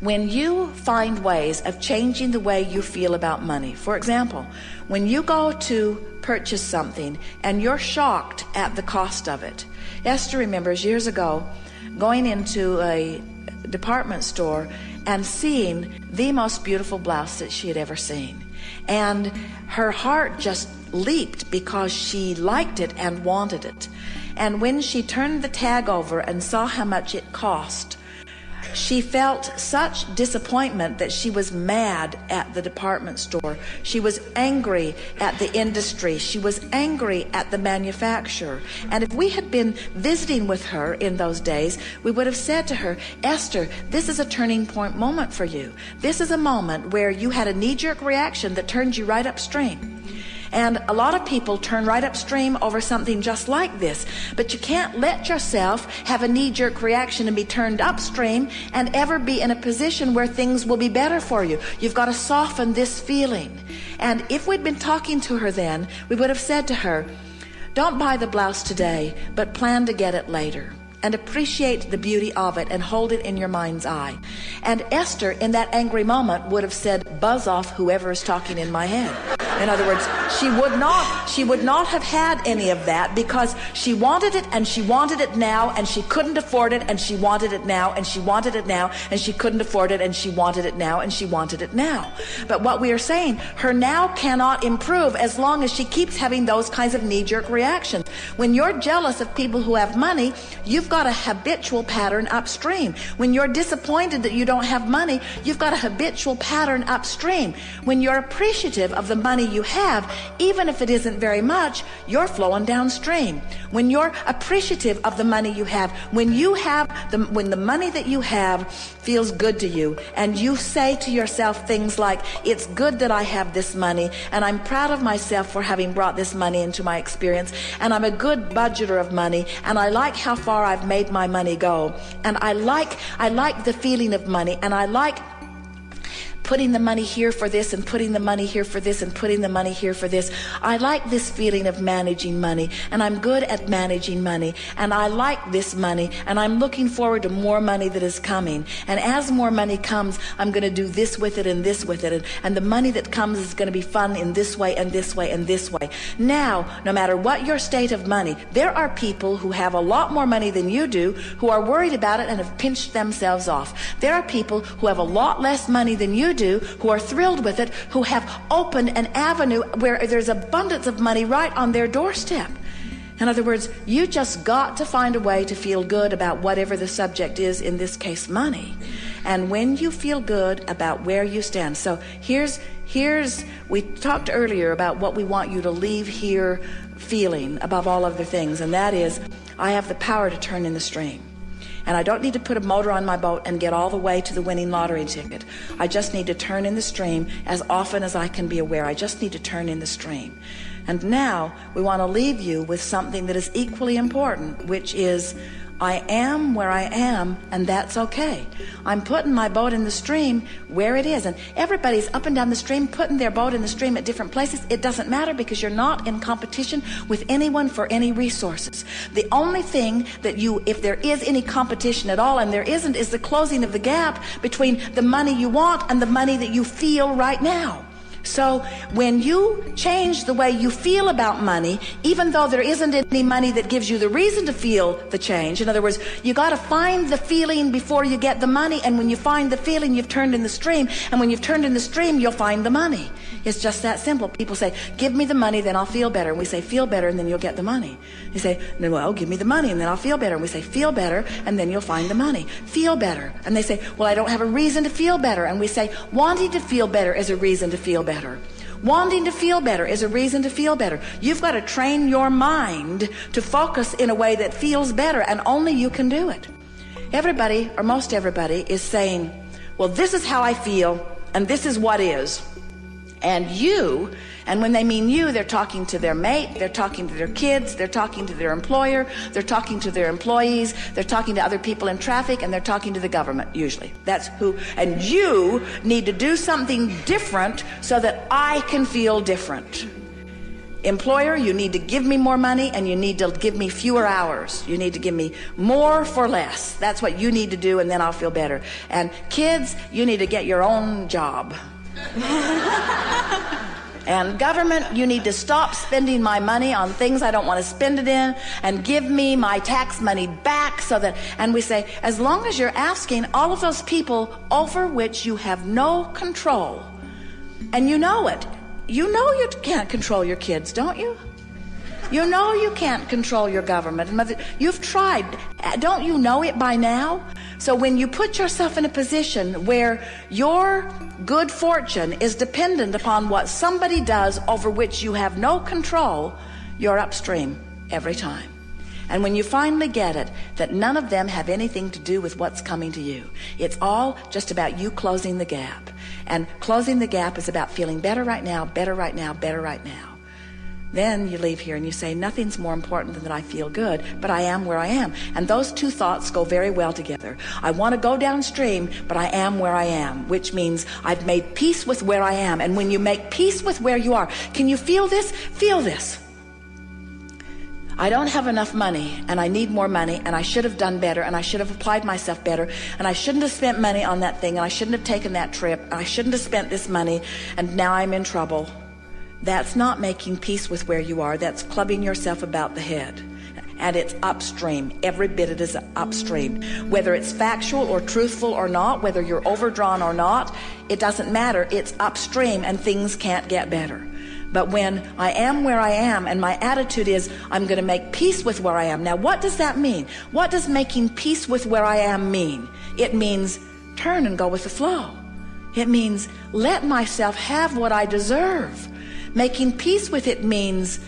when you find ways of changing the way you feel about money, for example, when you go to purchase something and you're shocked at the cost of it. Esther remembers years ago going into a department store and seeing the most beautiful blouse that she had ever seen. And her heart just leaped because she liked it and wanted it. And when she turned the tag over and saw how much it cost, she felt such disappointment that she was mad at the department store. She was angry at the industry. She was angry at the manufacturer. And if we had been visiting with her in those days, we would have said to her, Esther, this is a turning point moment for you. This is a moment where you had a knee jerk reaction that turned you right upstream. And a lot of people turn right upstream over something just like this. But you can't let yourself have a knee jerk reaction and be turned upstream and ever be in a position where things will be better for you. You've got to soften this feeling. And if we'd been talking to her then, we would have said to her, don't buy the blouse today, but plan to get it later and appreciate the beauty of it and hold it in your mind's eye. And Esther, in that angry moment, would have said, buzz off whoever is talking in my head. In other words, she would not, she would not have had any of that because she wanted it and she wanted it now and she couldn't afford it and she wanted it now and she wanted it now and she couldn't afford it and she wanted it now and she wanted it now. But what we are saying, her now cannot improve as long as she keeps having those kinds of knee-jerk reactions. When you're jealous of people who have money, you've got a habitual pattern upstream. When you're disappointed that you don't have money, you've got a habitual pattern upstream. When you're appreciative of the money money you have, even if it isn't very much, you're flowing downstream. When you're appreciative of the money you have, when you have the, when the money that you have feels good to you and you say to yourself things like, it's good that I have this money and I'm proud of myself for having brought this money into my experience and I'm a good budgeter of money and I like how far I've made my money go and I like, I like the feeling of money and I like putting the money here for this and putting the money here for this and putting the money here for this. I like this feeling of managing money and I'm good at managing money and I like this money and I'm looking forward to more money that is coming. And as more money comes, I'm going to do this with it and this with it. And, and the money that comes is going to be fun in this way and this way and this way. Now, no matter what your state of money, there are people who have a lot more money than you do who are worried about it and have pinched themselves off. There are people who have a lot less money than you do who are thrilled with it, who have opened an avenue where there's abundance of money right on their doorstep. In other words, you just got to find a way to feel good about whatever the subject is, in this case, money. And when you feel good about where you stand. So here's, here's, we talked earlier about what we want you to leave here feeling above all other things. And that is, I have the power to turn in the stream. And I don't need to put a motor on my boat and get all the way to the winning lottery ticket. I just need to turn in the stream as often as I can be aware. I just need to turn in the stream. And now we want to leave you with something that is equally important, which is I am where I am, and that's okay. I'm putting my boat in the stream where it is. And everybody's up and down the stream, putting their boat in the stream at different places. It doesn't matter because you're not in competition with anyone for any resources. The only thing that you, if there is any competition at all, and there isn't, is the closing of the gap between the money you want and the money that you feel right now. So when you change the way you feel about money, even though there isn't any money that gives you the reason to feel the change, in other words, you got to find the feeling before you get the money. And when you find the feeling, you've turned in the stream. And when you've turned in the stream, you'll find the money. It's just that simple. People say, give me the money, then I'll feel better. And we say, feel better, and then you'll get the money. You say, well, give me the money, and then I'll feel better. And we say, feel better, and then you'll find the money. Feel better. And they say, well, I don't have a reason to feel better. And we say, wanting to feel better is a reason to feel better. Wanting to feel better is a reason to feel better. You've got to train your mind to focus in a way that feels better, and only you can do it. Everybody, or most everybody, is saying, well, this is how I feel, and this is what is. And you and when they mean you, they're talking to their mate, they're talking to their kids, they're talking to their employer, they're talking to their employees, they're talking to other people in traffic, and they're talking to the government, usually. That's who, and you need to do something different so that I can feel different. employer, you need to give me more money and you need to give me fewer hours. You need to give me more for less. That's what you need to do and then I'll feel better. And kids, you need to get your own job. And government, you need to stop spending my money on things I don't want to spend it in and give me my tax money back so that, and we say, as long as you're asking all of those people over which you have no control, and you know it, you know you can't control your kids, don't you? You know you can't control your government. You've tried. Don't you know it by now? So when you put yourself in a position where your good fortune is dependent upon what somebody does over which you have no control, you're upstream every time. And when you finally get it, that none of them have anything to do with what's coming to you. It's all just about you closing the gap. And closing the gap is about feeling better right now, better right now, better right now. Then you leave here and you say, nothing's more important than that I feel good, but I am where I am. And those two thoughts go very well together. I want to go downstream, but I am where I am, which means I've made peace with where I am. And when you make peace with where you are, can you feel this? Feel this. I don't have enough money and I need more money and I should have done better and I should have applied myself better and I shouldn't have spent money on that thing and I shouldn't have taken that trip and I shouldn't have spent this money and now I'm in trouble. That's not making peace with where you are. That's clubbing yourself about the head. And it's upstream. Every bit of it is upstream. Whether it's factual or truthful or not, whether you're overdrawn or not, it doesn't matter. It's upstream and things can't get better. But when I am where I am and my attitude is I'm going to make peace with where I am. Now, what does that mean? What does making peace with where I am mean? It means turn and go with the flow. It means let myself have what I deserve. Making peace with it means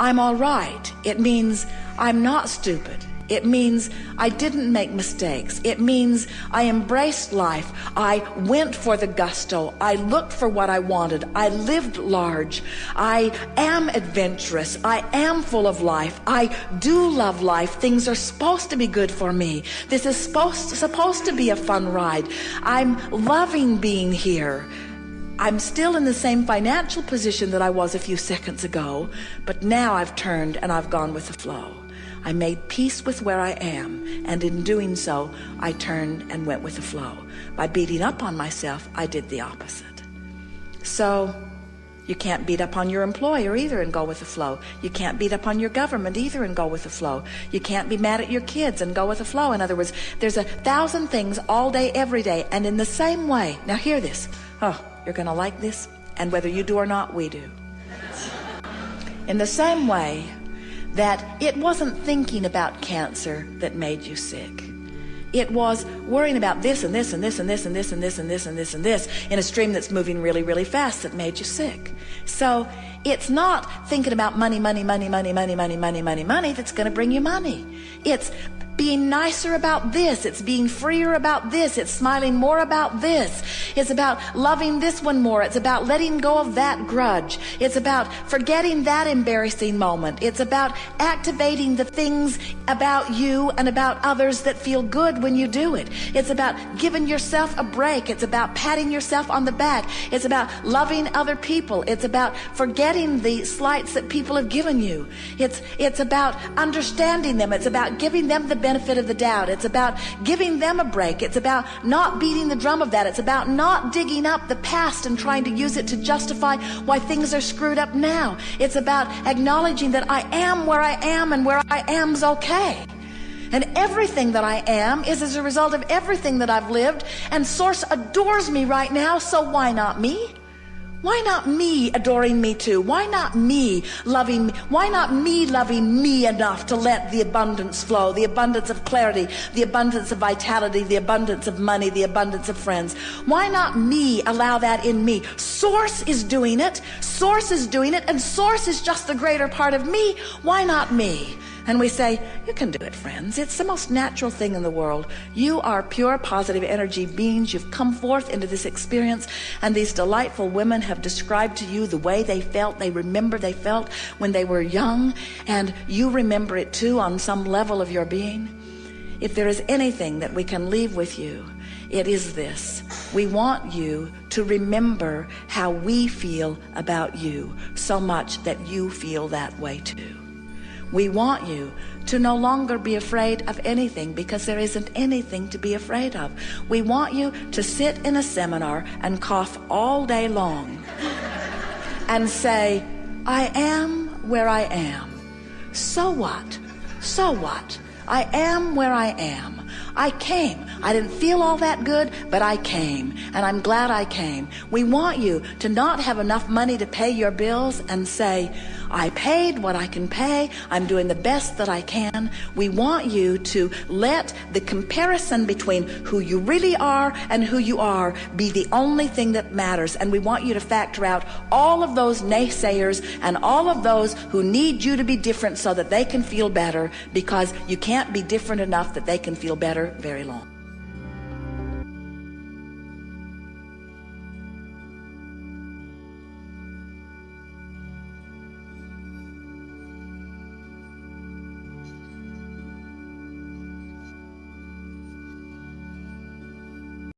I'm all right. It means I'm not stupid. It means I didn't make mistakes. It means I embraced life. I went for the gusto. I looked for what I wanted. I lived large. I am adventurous. I am full of life. I do love life. Things are supposed to be good for me. This is supposed, supposed to be a fun ride. I'm loving being here. I'm still in the same financial position that I was a few seconds ago, but now I've turned and I've gone with the flow. I made peace with where I am, and in doing so, I turned and went with the flow. By beating up on myself, I did the opposite. So, you can't beat up on your employer either and go with the flow. You can't beat up on your government either and go with the flow. You can't be mad at your kids and go with the flow. In other words, there's a thousand things all day, every day. And in the same way, now hear this. Oh, you're going to like this. And whether you do or not, we do. In the same way that it wasn't thinking about cancer that made you sick. It was worrying about this and this and this and this and this and this and this and this and this in a stream that's moving really, really fast that made you sick. So it's not thinking about money, money, money, money, money, money, money, money, money that's going to bring you money. It's being nicer about this. It's being freer about this. It's smiling more about this. It's about loving this one more. It's about letting go of that grudge. It's about forgetting that embarrassing moment. It's about activating the things about you and about others that feel good when you do it. It's about giving yourself a break. It's about patting yourself on the back. It's about loving other people. It's about forgetting the slights that people have given you. It's, it's about understanding them. It's about giving them the benefit of the doubt. It's about giving them a break. It's about not beating the drum of that. It's about not digging up the past and trying to use it to justify why things are screwed up now. It's about acknowledging that I am where I am and where I am's okay. And everything that I am is as a result of everything that I've lived. And Source adores me right now, so why not me? Why not me adoring me too? Why not me loving me? Why not me loving me enough to let the abundance flow, the abundance of clarity, the abundance of vitality, the abundance of money, the abundance of friends? Why not me allow that in me? Source is doing it. Source is doing it. And source is just the greater part of me. Why not me? And we say, you can do it, friends. It's the most natural thing in the world. You are pure positive energy beings. You've come forth into this experience and these delightful women have described to you the way they felt. They remember they felt when they were young and you remember it too on some level of your being. If there is anything that we can leave with you, it is this. We want you to remember how we feel about you so much that you feel that way too. We want you to no longer be afraid of anything because there isn't anything to be afraid of. We want you to sit in a seminar and cough all day long and say, I am where I am. So what? So what? I am where I am. I came. I didn't feel all that good, but I came. And I'm glad I came. We want you to not have enough money to pay your bills and say, I paid what I can pay. I'm doing the best that I can. We want you to let the comparison between who you really are and who you are be the only thing that matters. And we want you to factor out all of those naysayers and all of those who need you to be different so that they can feel better because you can't be different enough that they can feel better very long.